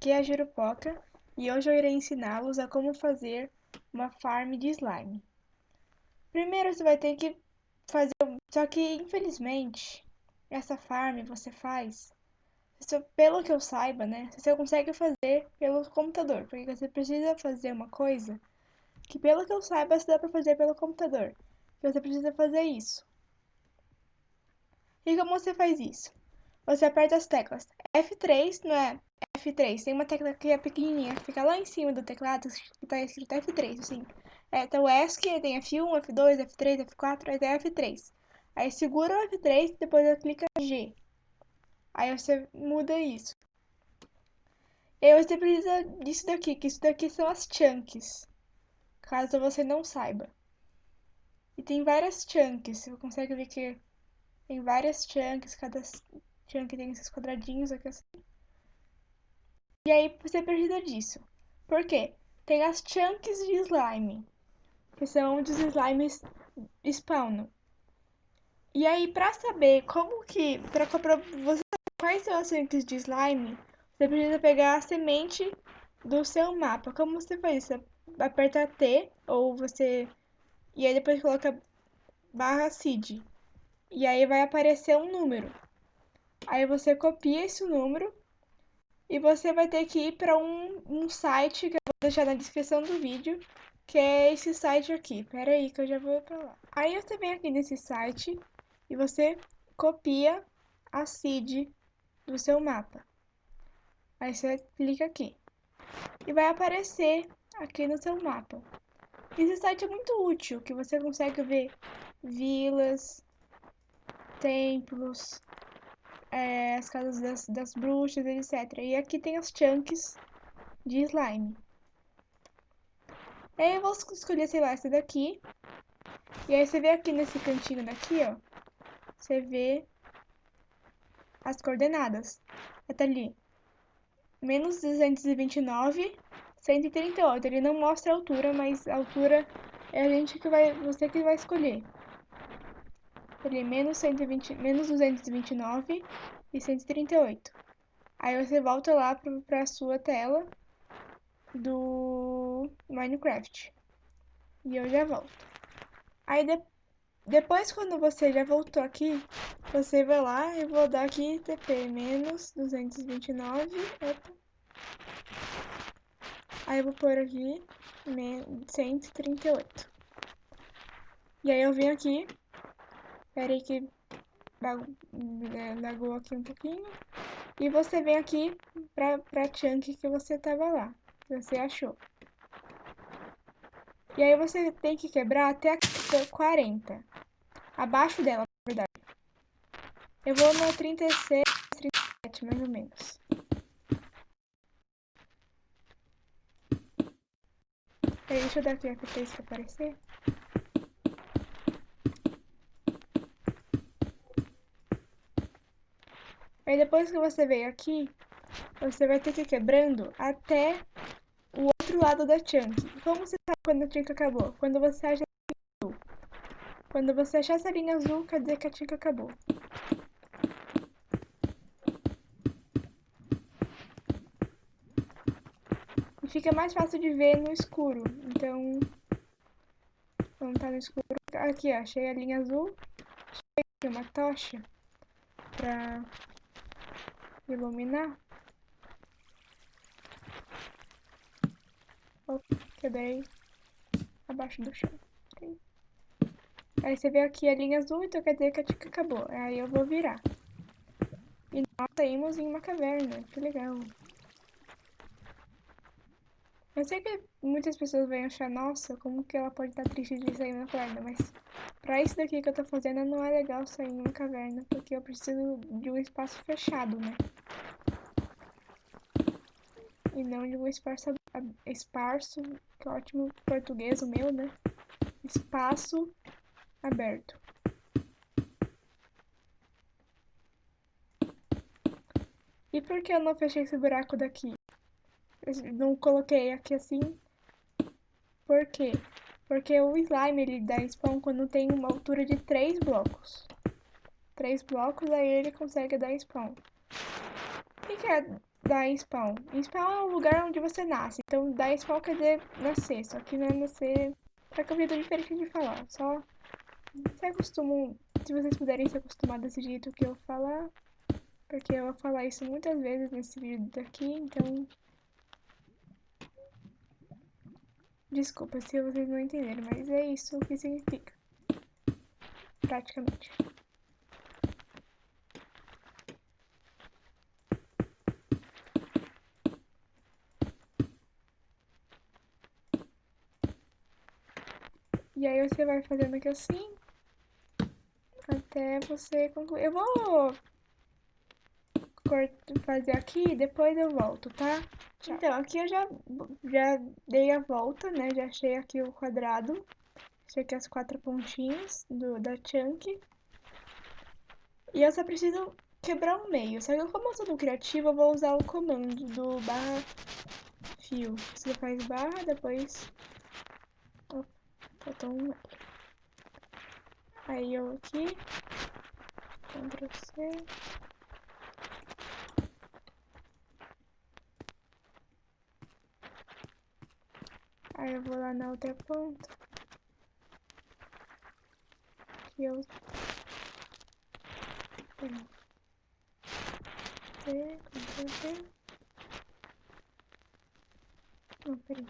Aqui é a Jurupoca e hoje eu irei ensiná-los a como fazer uma farm de slime. Primeiro você vai ter que fazer, só que infelizmente essa farm você faz, pelo que eu saiba, né, você consegue fazer pelo computador, porque você precisa fazer uma coisa que pelo que eu saiba você dá pra fazer pelo computador, você precisa fazer isso. E como você faz isso? Você aperta as teclas F3, não é F3. Tem uma tecla que é pequenininha, que fica lá em cima do teclado, que tá escrito F3, assim. É, então o ESC, tem F1, F2, F3, F4, aí tem F3. Aí segura o F3 e depois clica G. Aí você muda isso. E aí você precisa disso daqui, que isso daqui são as chunks. Caso você não saiba. E tem várias chunks, você consegue ver que tem várias chunks, cada chunk tem esses quadradinhos aqui assim. E aí você precisa disso. Por quê? Tem as chunks de slime, que são os slimes spawn. E aí, pra saber como que, pra, pra você quais são as chunks de slime, você precisa pegar a semente do seu mapa. Como você faz isso? Aperta T, ou você... E aí depois coloca barra seed. E aí vai aparecer um número. Aí você copia esse número e você vai ter que ir para um, um site que eu vou deixar na descrição do vídeo, que é esse site aqui. Pera aí que eu já vou para lá. Aí você vem aqui nesse site e você copia a seed do seu mapa. Aí você clica aqui. E vai aparecer aqui no seu mapa. Esse site é muito útil, que você consegue ver vilas, templos, é, as casas das, das bruxas, etc. E aqui tem as chunks de slime. Aí eu vou escolher, sei lá, essa daqui. E aí você vê aqui nesse cantinho daqui, ó. Você vê as coordenadas. Até ali. Menos 229, 138. Ele não mostra a altura, mas a altura é a gente que vai, você que vai escolher ali menos, 120, menos 229 e 138. Aí você volta lá para a sua tela do Minecraft. E eu já volto. Aí de, depois quando você já voltou aqui, você vai lá e vou dar aqui TP menos 229. Opa. Aí eu vou pôr aqui 138. E aí eu venho aqui Espera aí que lagou aqui um pouquinho. E você vem aqui pra, pra chunk que você tava lá, que você achou. E aí você tem que quebrar até a 40. Abaixo dela, na verdade. Eu vou no 36, 37, mais ou menos. Aí, deixa eu dar aqui a F3 pra aparecer. Aí depois que você veio aqui, você vai ter que ir quebrando até o outro lado da chunk. Como você sabe quando a chunk acabou? Quando você acha a linha azul. Quando você achar essa linha azul, quer dizer que a chunk acabou. E fica mais fácil de ver no escuro. Então, vamos tá no escuro. Aqui, ó, achei a linha azul. Achei uma tocha pra iluminar. Opa, quebrei abaixo do chão. Aí você vê aqui a linha azul, então quer dizer que a tica acabou. Aí eu vou virar. E nós saímos em uma caverna, que legal. Eu sei que muitas pessoas vão achar, nossa, como que ela pode estar triste de sair na caverna, mas pra isso daqui que eu tô fazendo não é legal sair em uma caverna, porque eu preciso de um espaço fechado, né? E não de um espaço, esparso, que ótimo português o meu, né? Espaço aberto. E por que eu não fechei esse buraco daqui? Não coloquei aqui assim. Por quê? Porque o slime ele dá spawn quando tem uma altura de 3 blocos. 3 blocos, aí ele consegue dar spawn. O que, que é dar spawn. Spawn é o lugar onde você nasce. Então, dar spawn quer dizer nascer. Só que não é nascer. Só que um jeito diferente de falar. Só se acostumam. Se vocês puderem se acostumar desse jeito que eu falar. Porque eu vou falar isso muitas vezes nesse vídeo daqui. Então. Desculpa se vocês não entenderam, mas é isso que significa. Praticamente. E aí você vai fazendo aqui assim, até você concluir. Eu vou fazer aqui e depois eu volto, tá? Tchau. Então, aqui eu já, já dei a volta, né? Já achei aqui o quadrado. Achei aqui as quatro pontinhas do, da chunk. E eu só preciso quebrar o meio. Só que como eu sou do criativo, eu vou usar o comando do barra fio. Você faz barra, depois faltou um Aí eu aqui, Ctrl C. Aí eu vou lá na outra ponta. Que eu... C, Ctrl C. Não, peraí.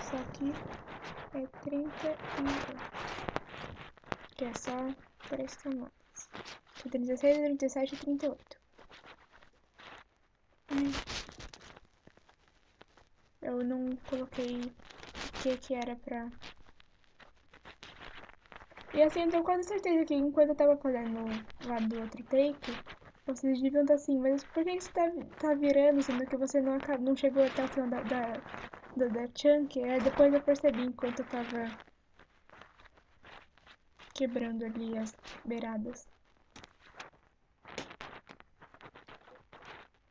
Isso aqui é 38. Que é só três camadas. 36, 37 e 38. Hum. Eu não coloquei o que que era pra... E assim, eu tenho quase certeza que enquanto eu tava fazendo lá do outro take, vocês deviam estar assim, mas por que você tá, tá virando, sendo que você não, não chegou até o final da, da da, da Chunk, é, depois eu percebi enquanto eu tava quebrando ali as beiradas.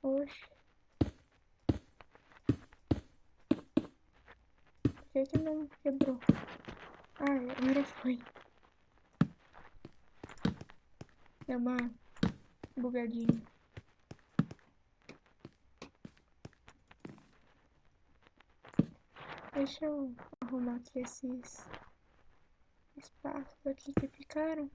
Oxe. Que que não quebrou? Ah, agora foi. É uma bugadinha. Deixa eu arrumar aqui esses espaços aqui que ficaram.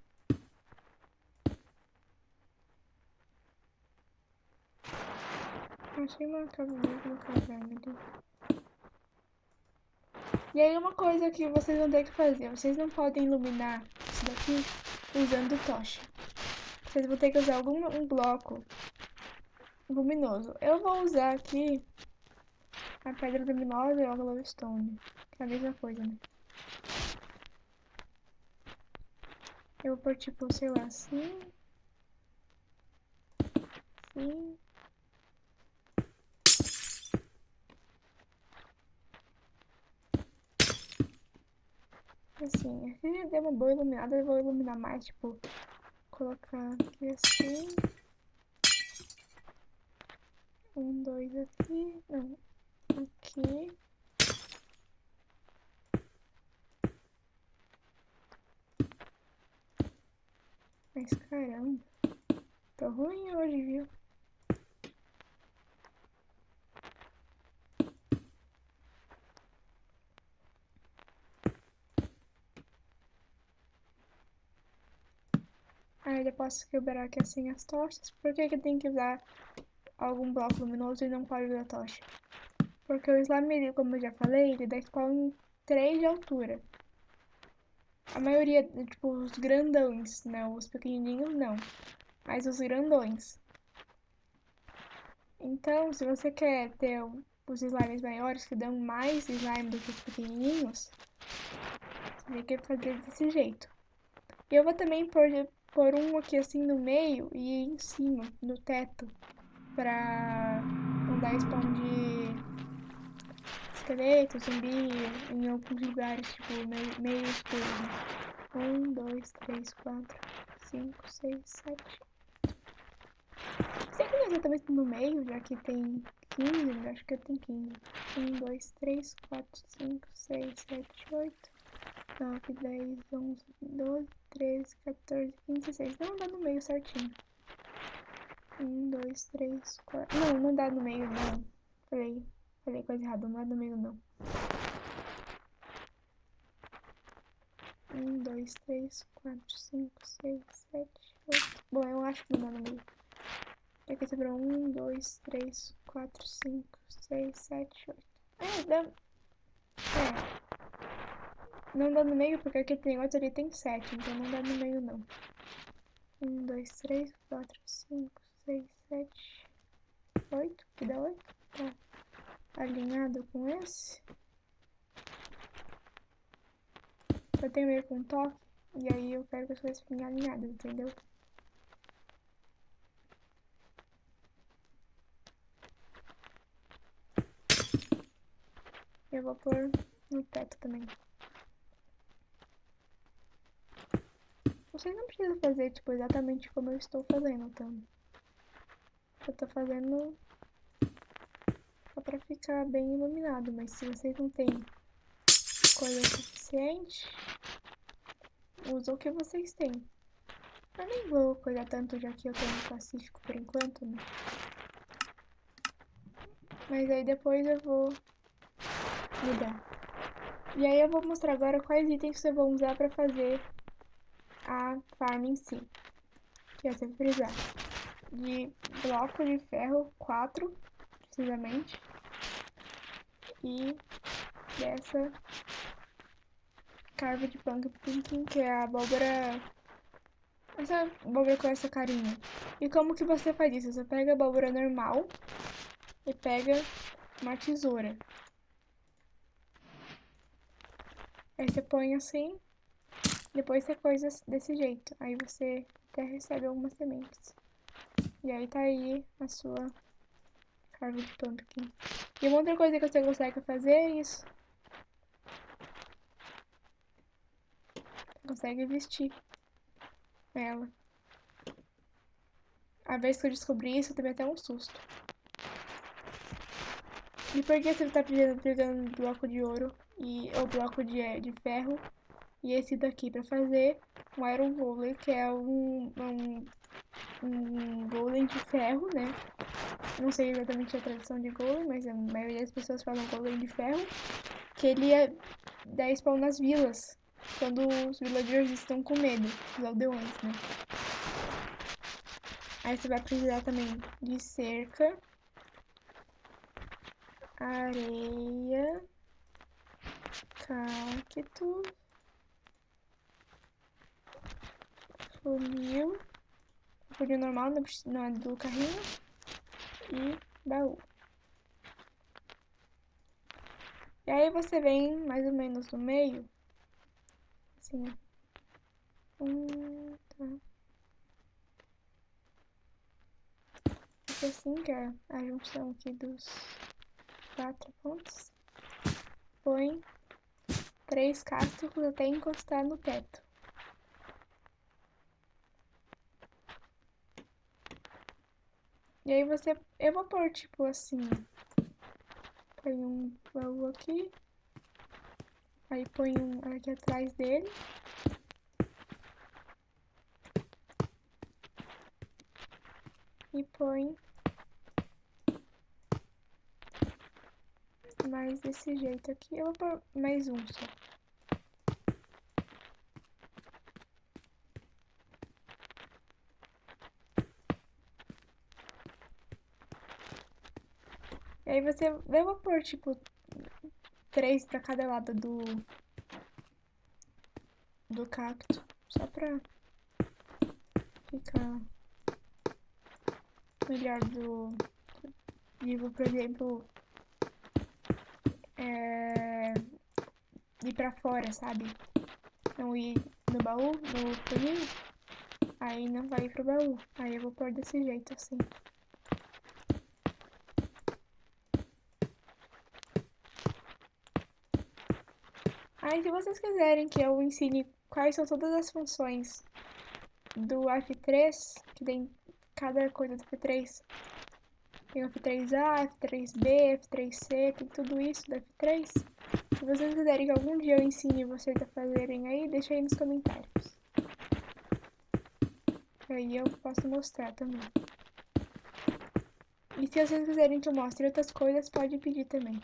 Achei uma caverna, uma caverna. E aí uma coisa que vocês vão ter que fazer, vocês não podem iluminar isso daqui usando tocha. Vocês vão ter que usar algum um bloco luminoso. Eu vou usar aqui a pedra luminosa e a glowstone. Que é a mesma coisa, né? Eu vou pôr tipo, sei lá, assim. Assim. Assim, aqui deu uma boa iluminada, eu vou iluminar mais, tipo, colocar aqui assim. Um, dois aqui. Não, aqui. Mas caramba, tô ruim hoje, viu? Aí eu posso quebrar aqui assim as tochas. Por que que tem que usar algum bloco luminoso e não pode usar tocha? Porque o slime, como eu já falei, ele dá spawn em 3 de altura. A maioria, tipo, os grandões, né? Os pequenininhos não. Mas os grandões. Então, se você quer ter os slimes maiores que dão mais slime do que os pequenininhos, você tem que fazer desse jeito. E eu vou também pôr, pôr um aqui assim no meio e em cima, no teto, pra não dar spawn de esqueleto, zumbi, em alguns lugares, tipo, meio, meio escuro. Um, dois, três, quatro, cinco, seis, sete. Será que não é exatamente no meio, já que tem 15? Acho que tem 15. 1, 2, 3, 4, 5, 6, 7, 8, 9, 10, 11, 12, 13, 14, 15, 16. Não dá no meio certinho. Um, dois, três, quatro. Não, não dá no meio, não. Falei, falei coisa errada, não dá no meio, não. Um, dois, três, quatro, cinco, seis, sete, oito. Bom, eu acho que não dá no meio. Aqui sobrou um, dois, três, quatro, cinco, seis, sete, oito. É, dá. É. Não dá no meio porque aqui tem outro ali tem sete, então não dá no meio não. Um, dois, três, quatro, cinco, seis, sete, oito. Que dá oito? Tá alinhado com esse. Eu tenho meio com toque. E aí eu quero que as coisas fiquem alinhadas, entendeu? Eu vou pôr no teto também. Vocês não precisam fazer, tipo, exatamente como eu estou fazendo, então. Eu tô fazendo só pra ficar bem iluminado, mas se vocês não têm coisa suficiente, usa o que vocês têm. Eu nem vou cuidar tanto, já que eu tenho um Pacífico por enquanto, né? Mas aí depois eu vou mudar. E aí eu vou mostrar agora quais itens você vai usar para fazer a farm em si. Que você vai precisar de bloco de ferro 4, precisamente. E dessa carva de pumpkin, que é a abóbora... Essa abóbora com essa carinha. E como que você faz isso? Você pega a abóbora normal e pega uma tesoura. Aí você põe assim, depois você coisa desse jeito. Aí você até recebe algumas sementes. E aí tá aí a sua carva de pumpkin. E uma outra coisa que você consegue fazer é isso. Você consegue vestir ela. A vez que eu descobri isso, eu também até um susto. E por que você tá pegando, pegando bloco de ouro e o bloco de, de ferro e esse daqui para fazer um Iron Golem, que é um, um, um Golem de ferro, né? Não sei exatamente a tradução de Golem, mas a maioria das pessoas falam Golem de ferro, que ele é 10 spawn nas vilas, quando os villagers estão com medo, os aldeões, né? Aí você vai precisar também de cerca areia, cacto, funil, funil normal, não é do carrinho, e baú. E aí você vem mais ou menos no meio, assim, um, tá. assim, que é a junção aqui dos quatro pontos. Põe três cactos até encostar no teto. E aí você... Eu vou pôr, tipo, assim... Põe um baú aqui. Aí põe um aqui atrás dele. E põe mais desse jeito aqui. Eu vou pôr mais um só. Você... Eu vou pôr, tipo, três pra cada lado do... Do cacto. Só pra ficar melhor do... Vivo, por exemplo, é, ir pra fora, sabe? Não ir no baú, no funil, aí não vai ir pro baú. Aí eu vou pôr desse jeito, assim. Aí se vocês quiserem que eu ensine quais são todas as funções do F3, que tem cada coisa do F3, tem o F3A, F3B, F3C, tem tudo isso do F3. Se vocês quiserem que algum dia eu ensine vocês a fazerem aí, deixa aí nos comentários. Aí eu posso mostrar também. E se vocês quiserem que eu mostre outras coisas, pode pedir também.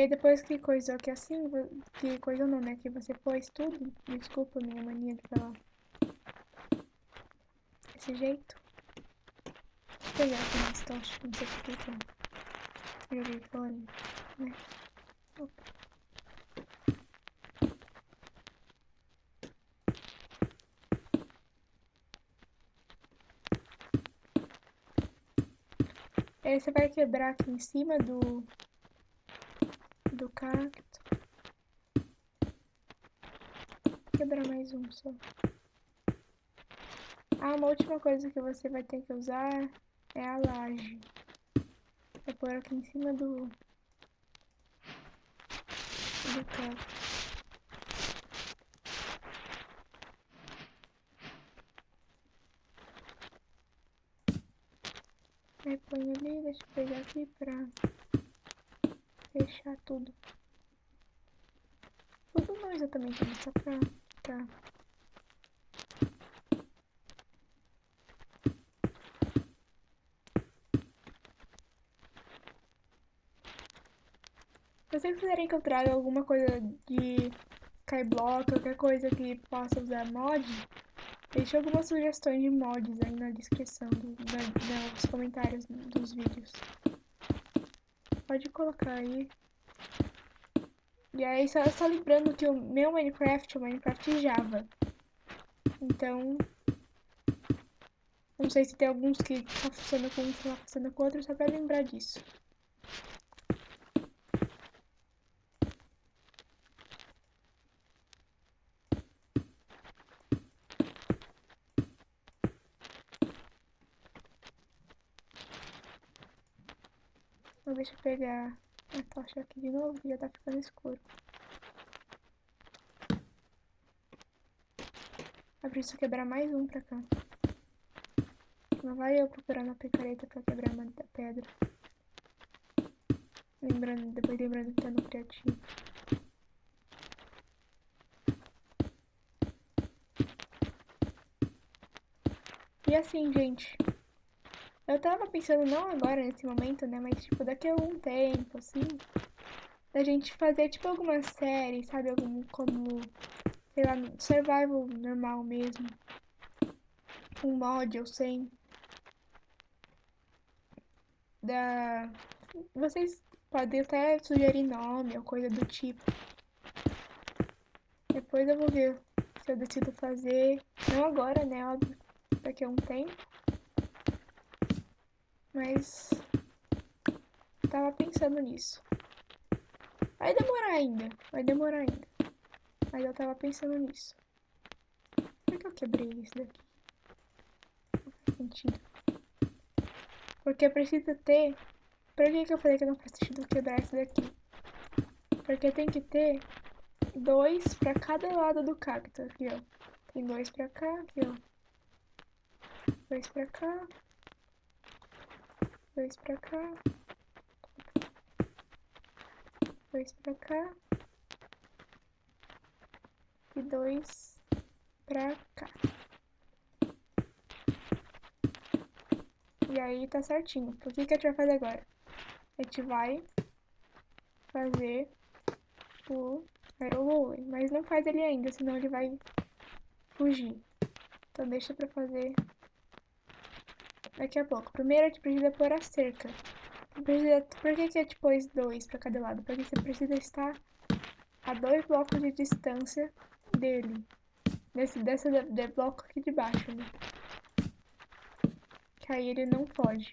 Aí depois que coisou que assim, que coisou não, né? Que você pôs tudo, desculpa minha mania de falar. Desse jeito. Vou pegar aqui mais tocha, não sei porquê que eu joguei fora, né? Opa. Aí você vai quebrar aqui em cima do cacto. Quebrar mais um só. Ah, uma última coisa que você vai ter que usar é a laje. Vou pôr aqui em cima do... do cacto. Aí põe ali, deixa eu pegar aqui pra fechar tudo. Tudo não exatamente, mas só pra. Se vocês quiserem que eu traga alguma coisa de Skyblock, qualquer coisa que possa usar mod, deixe algumas sugestões de mods aí na descrição, do, da, nos comentários dos vídeos. Pode colocar aí. E aí, só, só lembrando que o meu Minecraft é o Minecraft Java. Então, não sei se tem alguns que tá funcionando com um, tá funcionando com outro, só pra lembrar disso. Deixa eu pegar a tocha aqui de novo, que já tá ficando escuro. Eu preciso quebrar mais um pra cá. Não vai eu procurar na picareta pra quebrar uma pedra. Lembrando, depois lembrando que tá no criativo. E assim, gente, eu tava pensando, não agora, nesse momento, né? Mas, tipo, daqui a algum tempo, assim, da gente fazer, tipo, alguma série, sabe? Algum, como, sei lá, survival normal mesmo. Um mod ou sem. Da... Vocês podem até sugerir nome ou coisa do tipo. Depois eu vou ver se eu decido fazer. Não agora, né? Óbvio, daqui a um tempo. Mas tava pensando nisso. Vai demorar ainda, vai demorar ainda. Mas eu tava pensando nisso. Por que eu quebrei isso daqui? Não faz sentido. Porque precisa ter... Por que, que eu falei que não faz sentido quebrar isso daqui? Porque tem que ter dois pra cada lado do cacto, aqui, ó. Tem dois pra cá, aqui, ó. Dois pra cá, dois pra cá, dois pra cá e dois pra cá. E aí tá certinho. O que, que a gente vai fazer agora? A gente vai fazer o aerobowling, mas não faz ele ainda, senão ele vai fugir. Então deixa pra fazer daqui a pouco. Primeiro a gente precisa pôr a cerca. Precisa, por que, que a gente pôs dois para cada lado? Porque você precisa estar a dois blocos de distância dele. Desse, dessa de, de bloco aqui de baixo, né? Que aí ele não foge.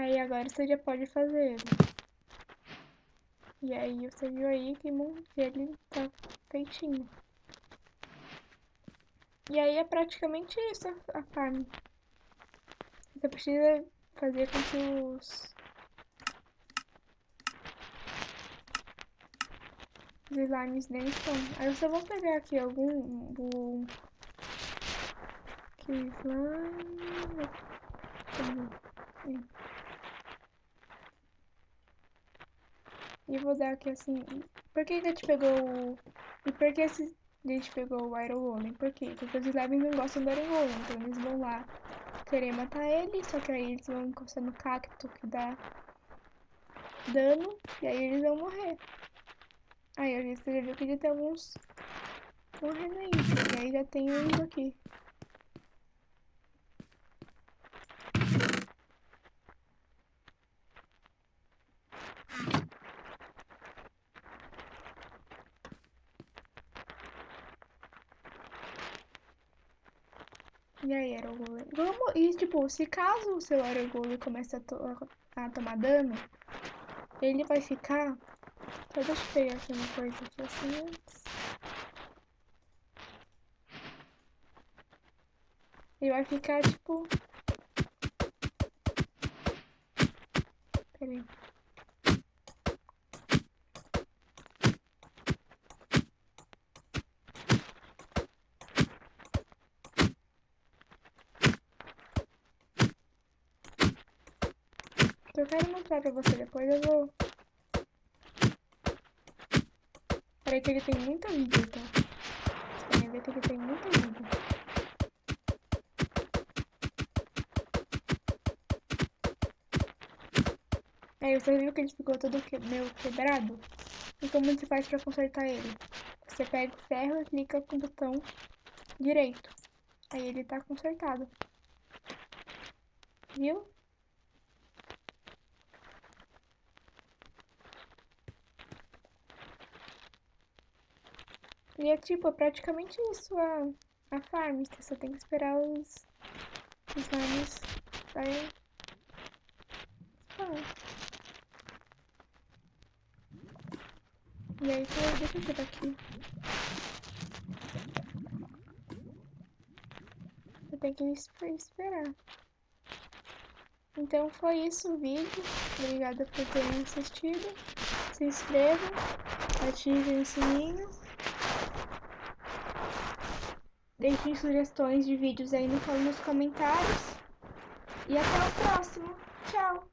Aí agora você já pode fazer ele. E aí você viu aí que, ele tá feitinho. E aí é praticamente isso a, farm. Você precisa fazer com que os... Os slimes deles estão. Aí eu só vou pegar aqui algum do... Que slime... E vou dar aqui assim... Por que a gente pegou. E por que esse... a gente pegou o Iron Golem? Por quê? Porque os slimes não gostam do Iron Golem. Então eles vão lá querer matar ele, só que aí eles vão encostar no cacto que dá dano, e aí eles vão morrer. Aí você já viu que já tem alguns morrendo aí, e aí já tem uns aqui. E aí, Aragorn? Vamos. E tipo, se caso o seu Aragorn comece a, to a, tomar dano, ele vai ficar. Só deixa eu pegar aqui uma coisa aqui assim antes. Ele vai ficar tipo. Peraí. Eu quero mostrar pra você depois, eu vou... Peraí que ele tem muita vida, tá? Você ver que ele tem muita vida. Aí você viu que ele ficou todo que... meio quebrado? E como você faz pra consertar ele? Você pega o ferro e clica com o botão direito. Aí ele tá consertado. Viu? E é tipo, é praticamente isso a, a farm. Você só tem que esperar os, os slimes darem spawn. E aí, então, deixa eu ver aqui. Você tem que esperar. Então foi isso o vídeo. Obrigada por terem assistido. Se inscrevam, ativem o sininho. Deixem sugestões de vídeos aí nos comentários. E até o próximo. Tchau!